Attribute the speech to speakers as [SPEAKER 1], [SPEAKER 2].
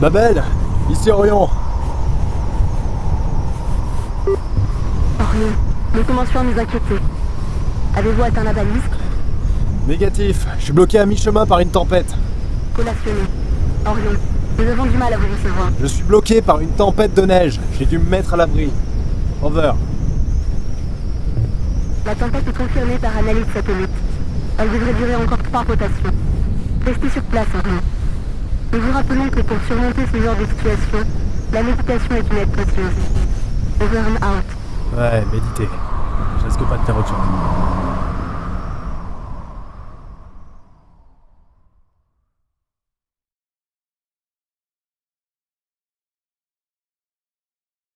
[SPEAKER 1] Babel, ici Orion.
[SPEAKER 2] Orion, nous commençons à nous inquiéter. Avez-vous atteint la balise
[SPEAKER 1] Négatif, je suis bloqué à mi-chemin par une tempête.
[SPEAKER 2] Collationné. Orion, nous avons du mal à vous recevoir.
[SPEAKER 1] Je suis bloqué par une tempête de neige, j'ai dû me mettre à l'abri. Over.
[SPEAKER 2] La tempête est confirmée par analyse satellite. Elle devrait durer encore trois rotations. Restez sur place, Orion. Nous vous rappelons que pour surmonter ce genre de situation, la méditation est une aide précieuse. Over and out.
[SPEAKER 1] Ouais, méditer. Je risque pas de faire autre chose.